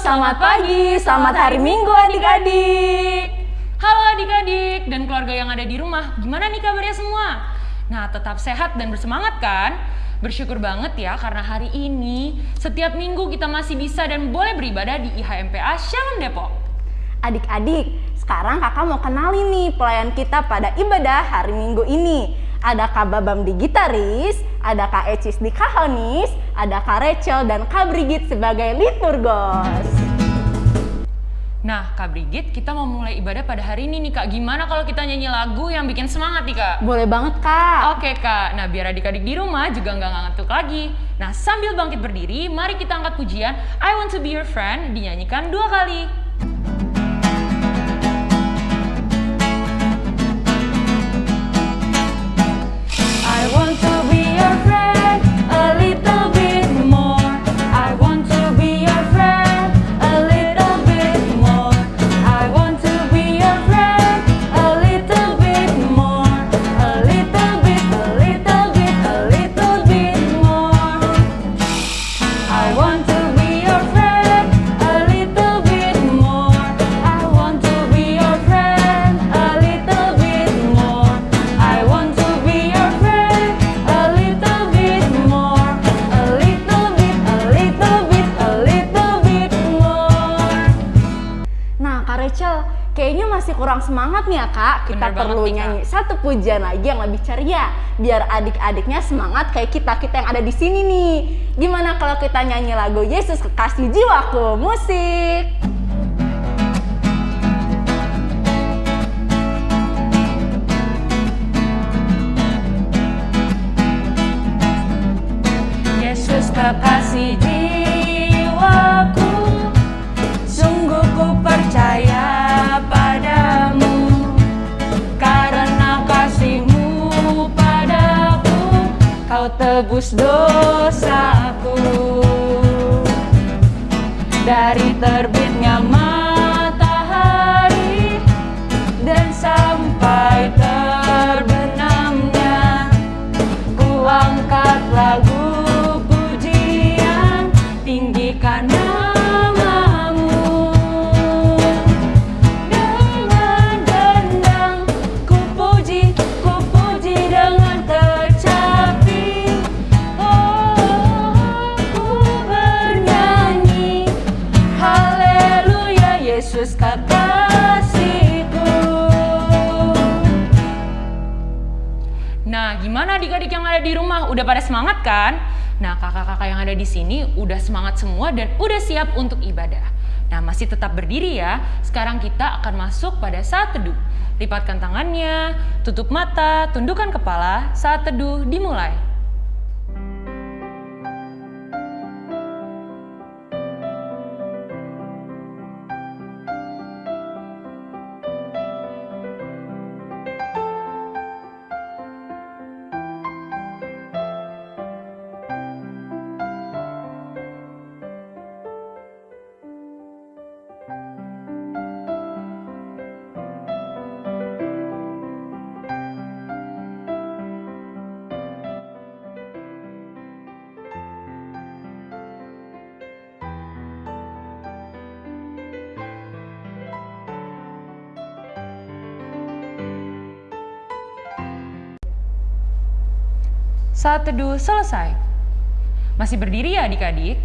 selamat pagi, selamat hari Minggu adik-adik. Halo adik-adik dan keluarga yang ada di rumah, gimana nih kabarnya semua? Nah, tetap sehat dan bersemangat kan? Bersyukur banget ya karena hari ini setiap minggu kita masih bisa dan boleh beribadah di IHMPA Shalom Depok. Adik-adik, sekarang kakak mau kenalin nih pelayan kita pada ibadah hari Minggu ini. Ada Kak Babam di gitaris, ada Kak Ecis di kahonis, ada Kak Rachel dan Kak Brigit sebagai liturgos. Nah, Kak Brigit, kita mau mulai ibadah pada hari ini nih Kak. Gimana kalau kita nyanyi lagu yang bikin semangat nih Kak? Boleh banget Kak. Oke Kak, nah biar adik-adik di rumah juga nggak ngantuk lagi. Nah sambil bangkit berdiri, mari kita angkat pujian I Want To Be Your Friend dinyanyikan dua kali. Kurang semangat nih ya Kak. Kita Bener banget perlu nih, Kak. nyanyi satu pujian lagi yang lebih ceria. Biar adik-adiknya semangat kayak kita-kita yang ada di sini nih. Gimana kalau kita nyanyi lagu Yesus Kekasih Jiwaku? Musik! Tebus dosaku Dari terbitnya matahari Dan sampai terbenamnya Ku angkat lagu di rumah? Udah pada semangat kan? Nah, kakak-kakak yang ada di sini udah semangat semua dan udah siap untuk ibadah. Nah, masih tetap berdiri ya. Sekarang kita akan masuk pada saat teduh. Lipatkan tangannya, tutup mata, tundukkan kepala. Saat teduh dimulai. Saat teduh selesai. Masih berdiri ya adik-adik?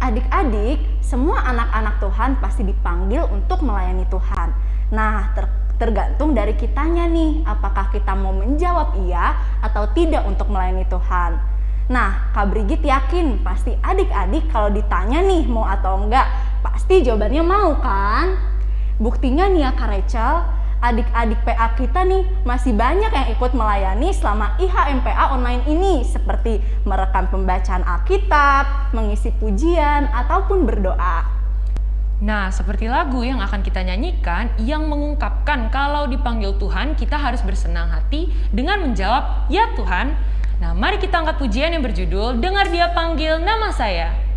Adik-adik, semua anak-anak Tuhan pasti dipanggil untuk melayani Tuhan. Nah, ter- tergantung dari kitanya nih, apakah kita mau menjawab iya atau tidak untuk melayani Tuhan. Nah, Kak Brigit yakin pasti adik-adik kalau ditanya nih mau atau enggak, pasti jawabannya mau kan? Buktinya nih ya Kak Rachel, adik-adik PA kita nih masih banyak yang ikut melayani selama IHMPA online ini seperti merekam pembacaan Alkitab, mengisi pujian, ataupun berdoa. Nah, seperti lagu yang akan kita nyanyikan yang mengungkapkan kalau dipanggil Tuhan kita harus bersenang hati dengan menjawab, "Ya Tuhan." Nah, mari kita angkat pujian yang berjudul "Dengar Dia Panggil Nama Saya".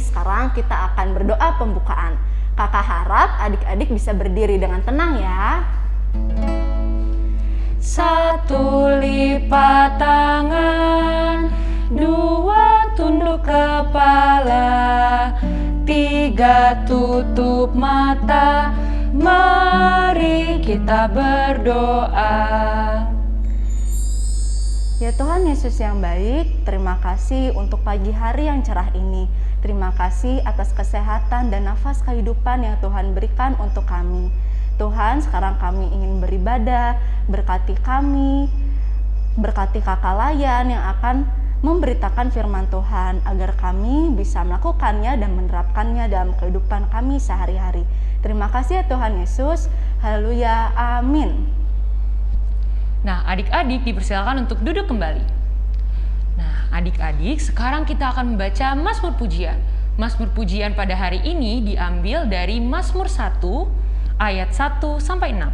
Sekarang kita akan berdoa pembukaan. Kakak harap adik-adik bisa berdiri dengan tenang ya. Satu lipat tangan Dua tunduk kepala Tiga tutup mata Mari kita berdoa Ya Tuhan Yesus yang baik, terima kasih untuk pagi hari yang cerah ini. Terima kasih atas kesehatan dan nafas kehidupan yang Tuhan berikan untuk kami. Tuhan, sekarang kami ingin beribadah, berkati kami, berkati kakak layan yang akan memberitakan firman Tuhan agar kami bisa melakukannya dan menerapkannya dalam kehidupan kami sehari-hari. Terima kasih ya Tuhan Yesus. Haleluya. Amin. Nah, adik-adik dipersilakan untuk duduk kembali. Nah, adik-adik, sekarang kita akan membaca Mazmur Pujian. Mazmur Pujian pada hari ini diambil dari Mazmur 1 ayat 1 sampai 6.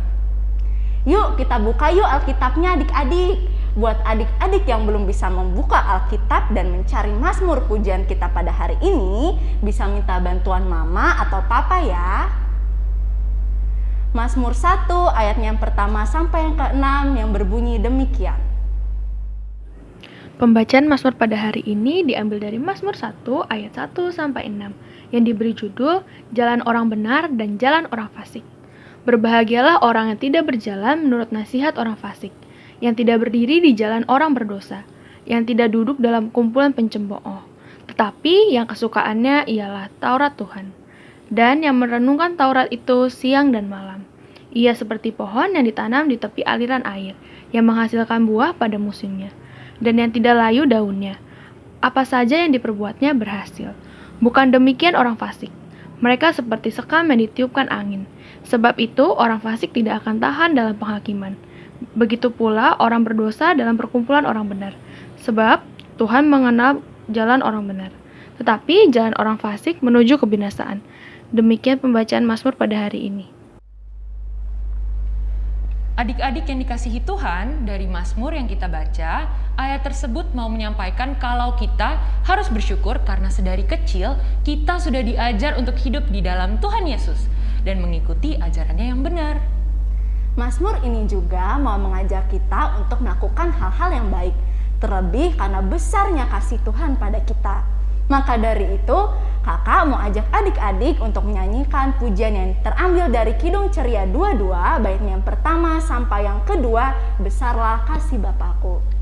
Yuk kita buka yuk Alkitabnya adik-adik. Buat adik-adik yang belum bisa membuka Alkitab dan mencari Mazmur pujian kita pada hari ini, bisa minta bantuan mama atau papa ya. Mazmur 1 ayatnya yang pertama sampai yang ke-6 yang berbunyi demikian. Pembacaan Mazmur pada hari ini diambil dari Mazmur 1 ayat 1 sampai 6 yang diberi judul Jalan Orang Benar dan Jalan Orang Fasik. Berbahagialah orang yang tidak berjalan menurut nasihat orang fasik, yang tidak berdiri di jalan orang berdosa, yang tidak duduk dalam kumpulan pencembooh, tetapi yang kesukaannya ialah Taurat Tuhan, dan yang merenungkan Taurat itu siang dan malam. Ia seperti pohon yang ditanam di tepi aliran air, yang menghasilkan buah pada musimnya, dan yang tidak layu daunnya. Apa saja yang diperbuatnya berhasil. Bukan demikian orang fasik. Mereka seperti sekam yang ditiupkan angin. Sebab itu, orang fasik tidak akan tahan dalam penghakiman. Begitu pula orang berdosa dalam perkumpulan orang benar. Sebab Tuhan mengenal jalan orang benar. Tetapi jalan orang fasik menuju kebinasaan. Demikian pembacaan Mazmur pada hari ini. Adik-adik yang dikasihi Tuhan, dari Mazmur yang kita baca, ayat tersebut mau menyampaikan kalau kita harus bersyukur karena sedari kecil kita sudah diajar untuk hidup di dalam Tuhan Yesus dan mengikuti ajarannya yang benar. Mazmur ini juga mau mengajak kita untuk melakukan hal-hal yang baik, terlebih karena besarnya kasih Tuhan pada kita. Maka dari itu, kakak mau ajak adik-adik untuk menyanyikan pujian yang terambil dari Kidung Ceria 22, bait yang pertama sampai yang kedua, Besarlah Kasih Bapakku.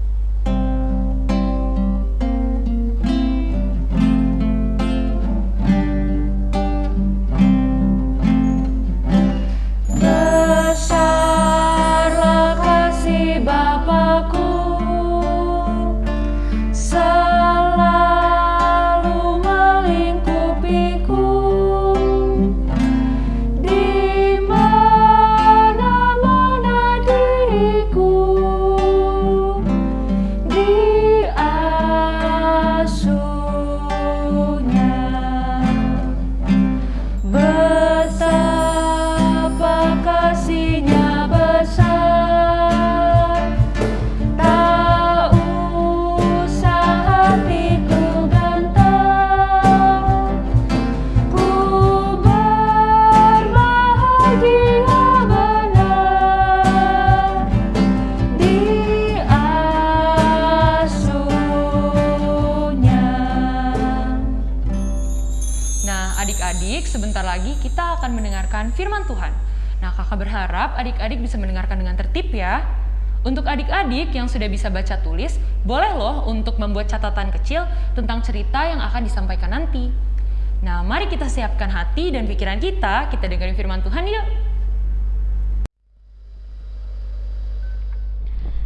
Mendengarkan firman Tuhan. Nah, kakak berharap adik-adik bisa mendengarkan dengan tertib ya. Untuk adik-adik yang sudah bisa baca tulis, boleh loh untuk membuat catatan kecil tentang cerita yang akan disampaikan nanti. Nah, mari kita siapkan hati dan pikiran kita, kita dengerin firman Tuhan yuk.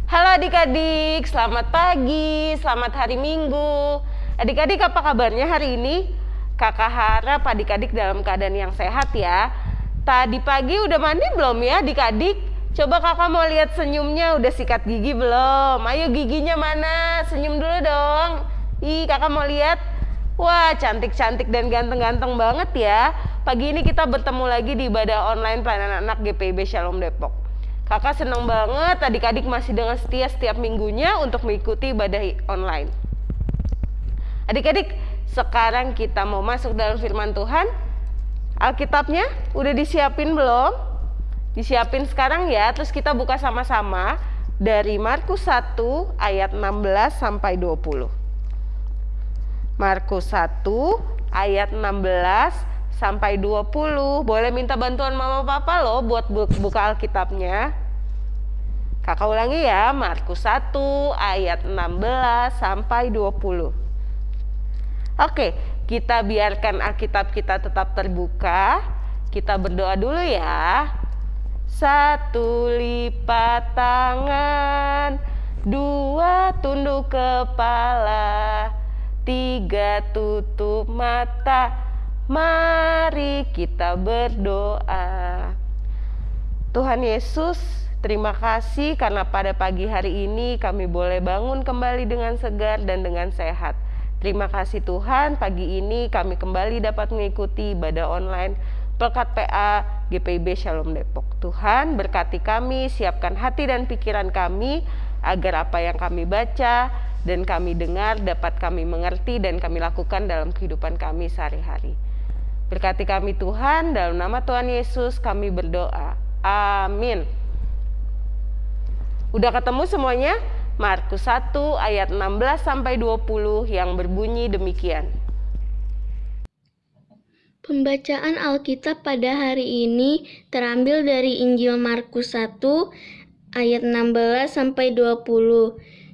Halo adik-adik, selamat pagi, selamat hari Minggu. Adik-adik apa kabarnya hari ini? Kakak harap adik-adik dalam keadaan yang sehat ya. Tadi pagi udah mandi belum ya adik-adik? Coba kakak mau lihat senyumnya, udah sikat gigi belum? Ayo giginya mana? Senyum dulu dong. Ih kakak mau lihat. Wah cantik-cantik dan ganteng-ganteng banget ya. Pagi ini kita bertemu lagi di ibadah online pelayanan anak GPIB Shalom Depok. Kakak senang banget adik-adik masih dengan setia setiap minggunya untuk mengikuti ibadah online. Adik-adik, sekarang kita mau masuk dalam firman Tuhan. Alkitabnya udah disiapin belum? Disiapin sekarang ya, terus kita buka sama-sama dari Markus 1 ayat 16 sampai 20. Markus 1 ayat 16 sampai 20. Boleh minta bantuan mama papa loh buat bu- buka Alkitabnya. Kakak ulangi ya, Markus 1 ayat 16 sampai 20. Oke, kita biarkan Alkitab kita tetap terbuka. Kita berdoa dulu ya. Satu lipat tangan, dua tunduk kepala, tiga tutup mata. Mari kita berdoa. Tuhan Yesus, terima kasih karena pada pagi hari ini kami boleh bangun kembali dengan segar dan dengan sehat. Terima kasih Tuhan, pagi ini kami kembali dapat mengikuti ibadah online Pelkat PA GPIB Shalom Depok. Tuhan berkati kami, siapkan hati dan pikiran kami agar apa yang kami baca dan kami dengar dapat kami mengerti dan kami lakukan dalam kehidupan kami sehari-hari. Berkati kami Tuhan, dalam nama Tuhan Yesus kami berdoa. Amin. Udah ketemu semuanya? Markus 1 ayat 16 sampai 20 yang berbunyi demikian. Pembacaan Alkitab pada hari ini terambil dari Injil Markus 1 ayat 16 sampai 20.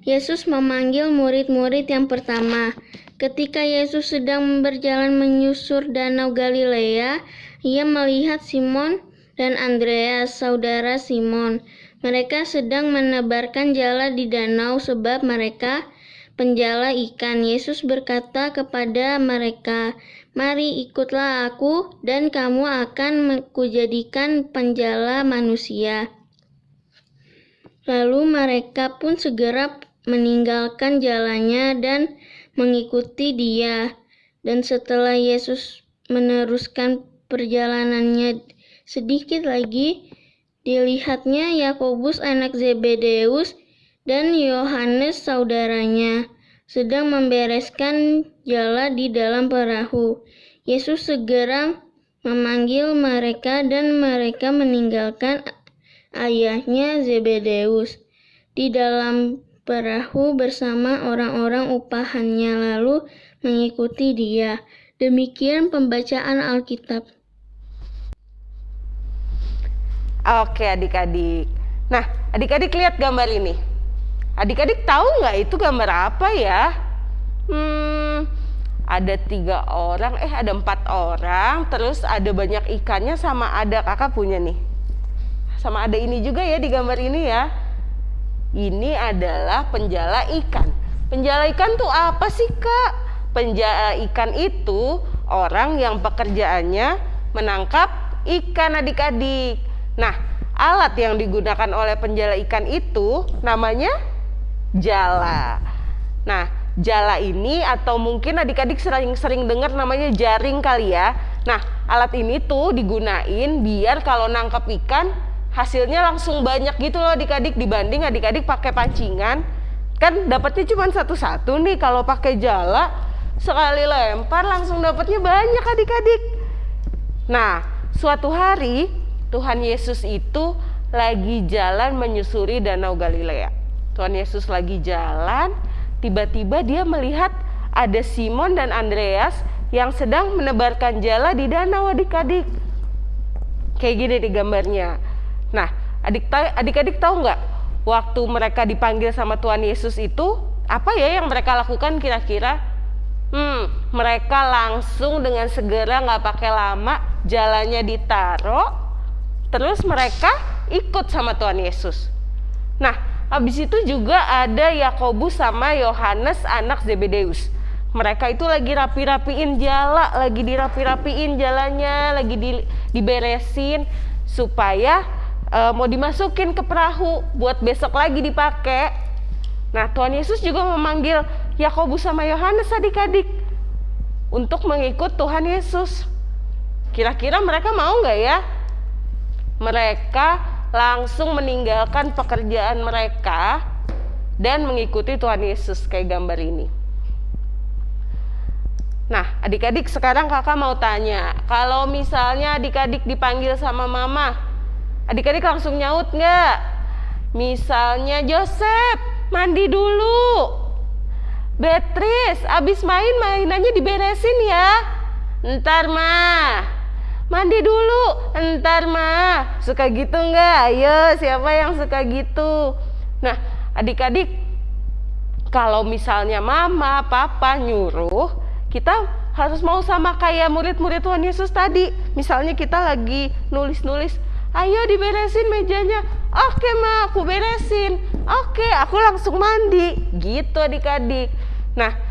Yesus memanggil murid-murid yang pertama. Ketika Yesus sedang berjalan menyusur danau Galilea, ia melihat Simon dan Andreas, saudara Simon. Mereka sedang menebarkan jala di danau sebab mereka penjala ikan. Yesus berkata kepada mereka, Mari ikutlah aku dan kamu akan kujadikan penjala manusia. Lalu mereka pun segera meninggalkan jalannya dan mengikuti dia. Dan setelah Yesus meneruskan perjalanannya sedikit lagi, dilihatnya Yakobus anak Zebedeus dan Yohanes saudaranya sedang membereskan jala di dalam perahu. Yesus segera memanggil mereka dan mereka meninggalkan ayahnya Zebedeus di dalam perahu bersama orang-orang upahannya lalu mengikuti dia. Demikian pembacaan Alkitab. Oke adik-adik. Nah adik-adik lihat gambar ini. Adik-adik tahu nggak itu gambar apa ya? Hmm, ada tiga orang, eh ada empat orang, terus ada banyak ikannya sama ada kakak punya nih. Sama ada ini juga ya di gambar ini ya. Ini adalah penjala ikan. Penjala ikan tuh apa sih kak? Penjala ikan itu orang yang pekerjaannya menangkap ikan adik-adik. Nah, alat yang digunakan oleh penjala ikan itu namanya jala. Nah, jala ini atau mungkin adik-adik sering-sering dengar namanya jaring kali ya. Nah, alat ini tuh digunain biar kalau nangkep ikan hasilnya langsung banyak gitu loh adik-adik dibanding adik-adik pakai pancingan kan dapatnya cuma satu-satu nih kalau pakai jala sekali lempar langsung dapatnya banyak adik-adik. Nah, suatu hari Tuhan Yesus itu lagi jalan menyusuri Danau Galilea. Tuhan Yesus lagi jalan, tiba-tiba dia melihat ada Simon dan Andreas yang sedang menebarkan jala di danau adik-adik. Kayak gini di gambarnya. Nah, adik adik-adik tahu nggak waktu mereka dipanggil sama Tuhan Yesus itu apa ya yang mereka lakukan kira-kira? Hmm, mereka langsung dengan segera nggak pakai lama jalannya ditaruh, terus mereka ikut sama Tuhan Yesus. Nah, habis itu juga ada Yakobus sama Yohanes anak Zebedeus. Mereka itu lagi rapi-rapiin jala, lagi dirapi-rapiin jalannya, lagi di, diberesin supaya e, mau dimasukin ke perahu buat besok lagi dipakai. Nah, Tuhan Yesus juga memanggil Yakobus sama Yohanes adik-adik untuk mengikut Tuhan Yesus. Kira-kira mereka mau nggak ya? Mereka langsung meninggalkan pekerjaan mereka dan mengikuti Tuhan Yesus kayak gambar ini. Nah, adik-adik sekarang kakak mau tanya, kalau misalnya adik-adik dipanggil sama mama, adik-adik langsung nyaut nggak? Misalnya Joseph, mandi dulu. Beatrice, abis main mainannya diberesin ya. Ntar mah. Mandi dulu, ntar mah. Suka gitu nggak? Ayo, siapa yang suka gitu? Nah, adik-adik, kalau misalnya mama, papa nyuruh, kita harus mau sama kayak murid-murid Tuhan Yesus tadi. Misalnya kita lagi nulis-nulis, ayo diberesin mejanya. Oke ma, aku beresin. Oke, aku langsung mandi. Gitu adik-adik. Nah,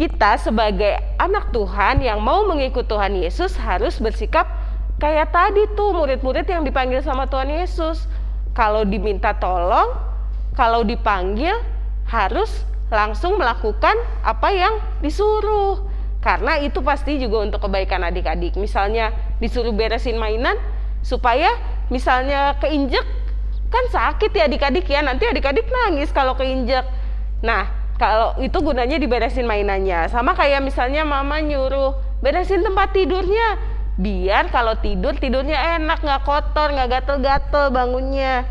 kita sebagai anak Tuhan yang mau mengikut Tuhan Yesus harus bersikap kayak tadi tuh murid-murid yang dipanggil sama Tuhan Yesus. Kalau diminta tolong, kalau dipanggil harus langsung melakukan apa yang disuruh. Karena itu pasti juga untuk kebaikan adik-adik. Misalnya disuruh beresin mainan supaya misalnya keinjek kan sakit ya adik-adik ya. Nanti adik-adik nangis kalau keinjek. Nah, kalau itu gunanya diberesin mainannya. Sama kayak misalnya mama nyuruh beresin tempat tidurnya. Biar kalau tidur tidurnya enak, nggak kotor, nggak gatel-gatel bangunnya.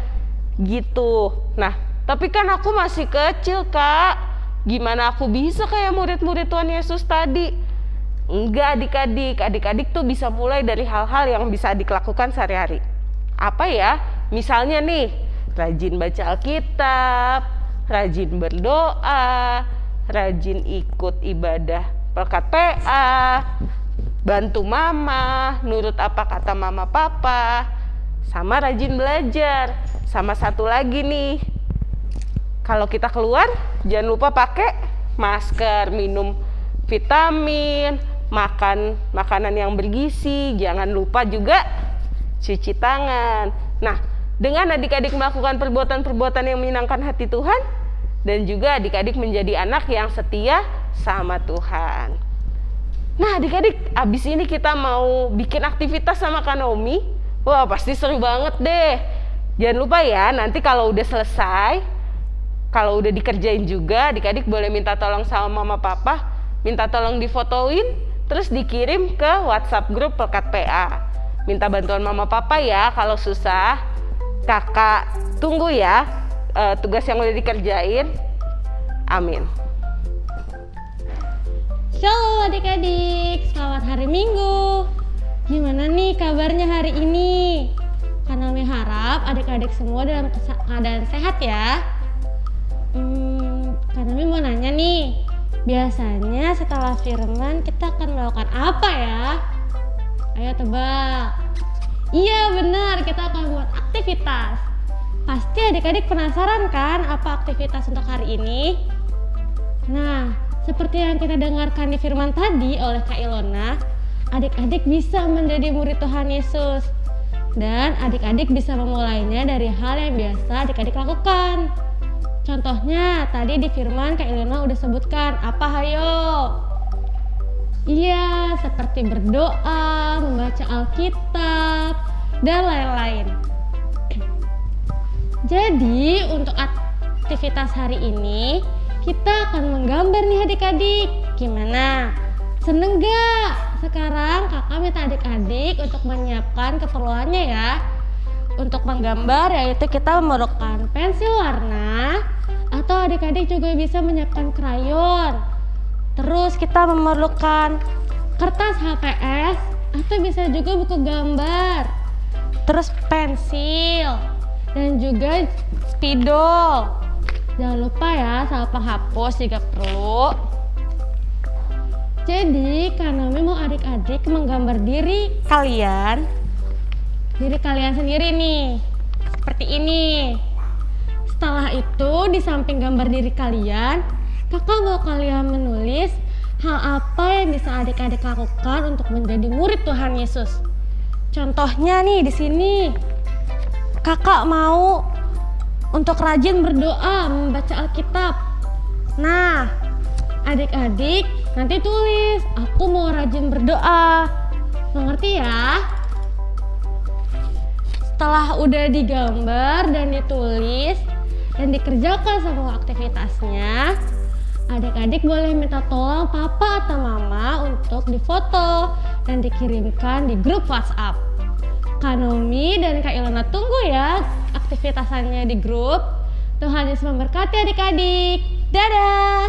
Gitu. Nah, tapi kan aku masih kecil, Kak. Gimana aku bisa kayak murid-murid Tuhan Yesus tadi? Enggak adik-adik, adik-adik tuh bisa mulai dari hal-hal yang bisa adik sehari-hari. Apa ya? Misalnya nih, rajin baca Alkitab, rajin berdoa, rajin ikut ibadah pelkat PA, bantu mama, nurut apa kata mama papa, sama rajin belajar. Sama satu lagi nih, kalau kita keluar jangan lupa pakai masker, minum vitamin, makan makanan yang bergizi, jangan lupa juga cuci tangan. Nah, dengan adik-adik melakukan perbuatan-perbuatan yang menyenangkan hati Tuhan dan juga adik-adik menjadi anak yang setia sama Tuhan. Nah, adik-adik, abis ini kita mau bikin aktivitas sama Kanomi. Wah, pasti seru banget deh. Jangan lupa ya, nanti kalau udah selesai, kalau udah dikerjain juga adik-adik boleh minta tolong sama mama papa minta tolong difotoin terus dikirim ke WhatsApp grup Pelkat PA minta bantuan mama papa ya kalau susah kakak tunggu ya eh, tugas yang udah dikerjain amin Shalom adik-adik, selamat hari Minggu. Gimana nih kabarnya hari ini? Karena kami harap adik-adik semua dalam keadaan sehat ya. Hmm, karena Kami mau nanya nih, biasanya setelah firman kita akan melakukan apa ya? Ayo tebak. Iya benar, kita akan buat aktivitas. Pasti adik-adik penasaran kan apa aktivitas untuk hari ini? Nah, seperti yang kita dengarkan di firman tadi oleh Kak Ilona, adik-adik bisa menjadi murid Tuhan Yesus. Dan adik-adik bisa memulainya dari hal yang biasa adik-adik lakukan. Contohnya, tadi di firman Kak Ilona udah sebutkan, apa hayo? Iya, seperti berdoa, membaca Alkitab, dan lain-lain. Jadi, untuk aktivitas hari ini, kita akan menggambar nih adik-adik. Gimana? Seneng gak? Sekarang kakak minta adik-adik untuk menyiapkan keperluannya ya. Untuk menggambar yaitu kita memerlukan pensil warna atau adik-adik juga bisa menyiapkan krayon. Terus kita memerlukan kertas HPS atau bisa juga buku gambar. Terus pensil dan juga spidol. Jangan lupa ya sama penghapus jika perlu. Jadi karena mau adik-adik menggambar diri kalian, diri kalian sendiri nih, seperti ini. Setelah itu di samping gambar diri kalian, kakak mau kalian menulis hal apa yang bisa adik-adik lakukan untuk menjadi murid Tuhan Yesus. Contohnya nih di sini, kakak mau untuk rajin berdoa, membaca Alkitab. Nah, adik-adik nanti tulis, aku mau rajin berdoa. Mengerti ya? setelah udah digambar dan ditulis dan dikerjakan semua aktivitasnya, adik-adik boleh minta tolong papa atau mama untuk difoto dan dikirimkan di grup WhatsApp. Kanomi dan Kak Ilona tunggu ya aktivitasannya di grup. Tuhan Yesus memberkati adik-adik. Dadah!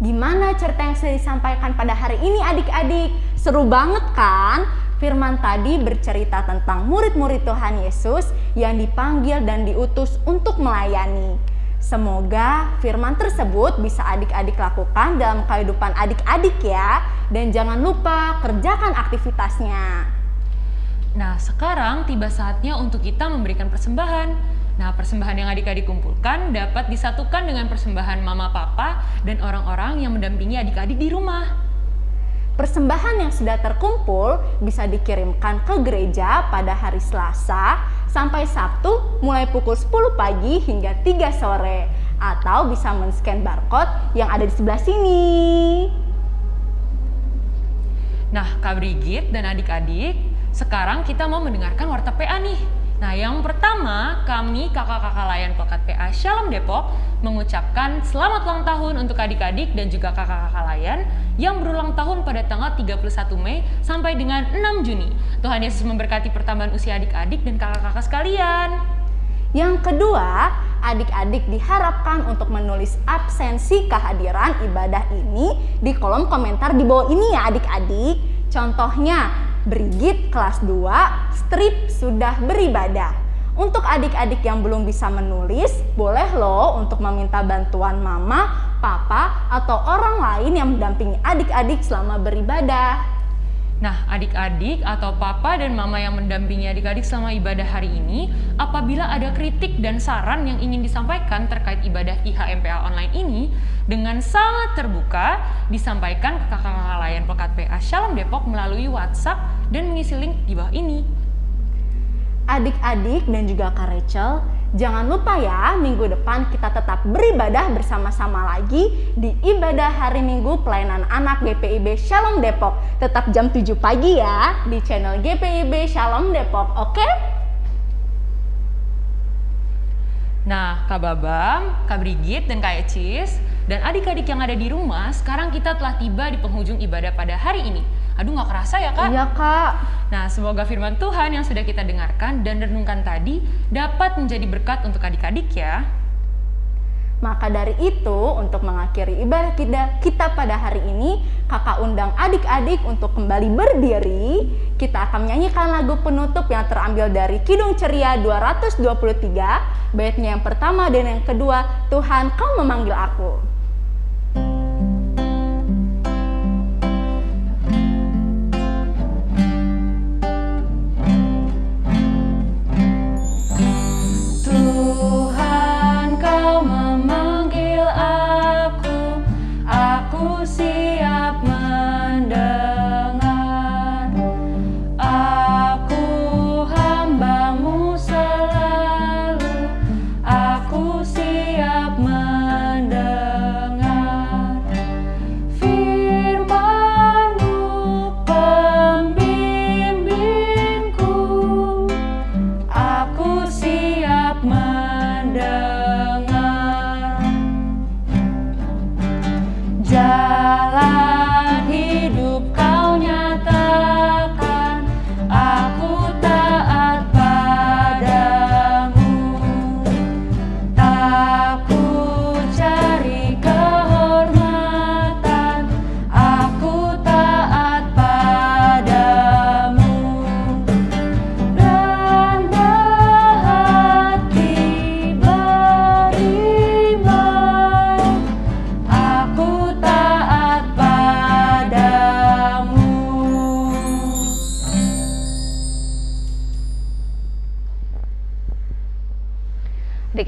Gimana cerita yang sudah disampaikan pada hari ini adik-adik? Seru banget kan? Firman tadi bercerita tentang murid-murid Tuhan Yesus yang dipanggil dan diutus untuk melayani. Semoga firman tersebut bisa adik-adik lakukan dalam kehidupan adik-adik ya. Dan jangan lupa kerjakan aktivitasnya. Nah, sekarang tiba saatnya untuk kita memberikan persembahan. Nah, persembahan yang adik-adik kumpulkan dapat disatukan dengan persembahan mama papa dan orang-orang yang mendampingi adik-adik di rumah. Persembahan yang sudah terkumpul bisa dikirimkan ke gereja pada hari Selasa sampai Sabtu mulai pukul 10 pagi hingga 3 sore atau bisa men-scan barcode yang ada di sebelah sini. Nah, Kak Brigit dan adik-adik, sekarang kita mau mendengarkan warta PA nih. Nah, yang pertama, kami kakak-kakak layan Pekat PA Shalom Depok mengucapkan selamat ulang tahun untuk adik-adik dan juga kakak-kakak layan yang berulang tahun pada tanggal 31 Mei sampai dengan 6 Juni. Tuhan Yesus memberkati pertambahan usia adik-adik dan kakak-kakak sekalian. Yang kedua, adik-adik diharapkan untuk menulis absensi kehadiran ibadah ini di kolom komentar di bawah ini ya adik-adik. Contohnya, Brigit kelas 2, strip sudah beribadah. Untuk adik-adik yang belum bisa menulis, boleh loh untuk meminta bantuan mama, papa, atau orang lain yang mendampingi adik-adik selama beribadah. Nah, adik-adik atau papa dan mama yang mendampingi adik-adik selama ibadah hari ini, apabila ada kritik dan saran yang ingin disampaikan terkait ibadah IHMPA online ini, dengan sangat terbuka disampaikan ke kakak-kakak layan Pekat PA Shalom Depok melalui WhatsApp dan mengisi link di bawah ini. Adik-adik dan juga Kak Rachel, jangan lupa ya minggu depan kita tetap beribadah bersama-sama lagi di ibadah hari Minggu pelayanan anak GPIB Shalom Depok. Tetap jam 7 pagi ya di channel GPIB Shalom Depok, oke? Nah, Kak Babam, Kak Brigit, dan Kak Ecis, dan adik-adik yang ada di rumah, sekarang kita telah tiba di penghujung ibadah pada hari ini. Aduh, nggak kerasa ya, Kak? Iya kak. Nah, semoga firman Tuhan yang sudah kita dengarkan dan renungkan tadi dapat menjadi berkat untuk adik-adik ya. Maka dari itu, untuk mengakhiri ibadah kita, kita pada hari ini, kakak undang adik-adik untuk kembali berdiri. Kita akan menyanyikan lagu penutup yang terambil dari Kidung Ceria 223, baitnya yang pertama dan yang kedua, Tuhan kau memanggil aku. Aku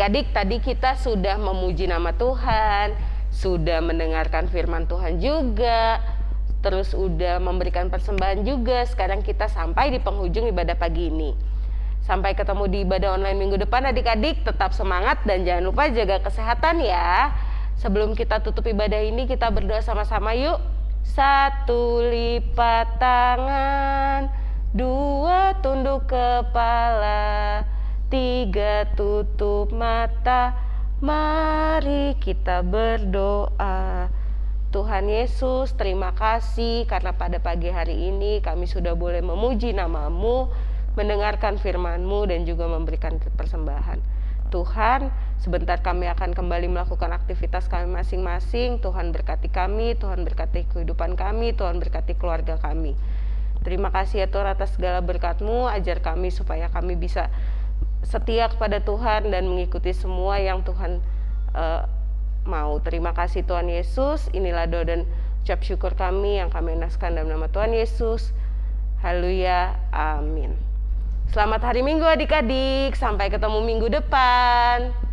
Adik-adik, tadi kita sudah memuji nama Tuhan, sudah mendengarkan firman Tuhan juga, terus udah memberikan persembahan juga. Sekarang kita sampai di penghujung ibadah pagi ini. Sampai ketemu di ibadah online minggu depan adik-adik, tetap semangat dan jangan lupa jaga kesehatan ya. Sebelum kita tutup ibadah ini, kita berdoa sama-sama yuk. Satu lipat tangan, dua tunduk kepala, tiga tutup mata. Mari kita berdoa. Tuhan Yesus, terima kasih karena pada pagi hari ini kami sudah boleh memuji namamu, mendengarkan firman-Mu dan juga memberikan persembahan. Tuhan, sebentar kami akan kembali melakukan aktivitas kami masing-masing. Tuhan berkati kami, Tuhan berkati kehidupan kami, Tuhan berkati keluarga kami. Terima kasih ya Tuhan atas segala berkat-Mu, ajar kami supaya kami bisa setia kepada Tuhan dan mengikuti semua yang Tuhan eh, mau. Terima kasih Tuhan Yesus. Inilah doa dan ucap syukur kami yang kami naskan dalam nama Tuhan Yesus. Haleluya. Amin. Selamat hari Minggu adik-adik. Sampai ketemu minggu depan.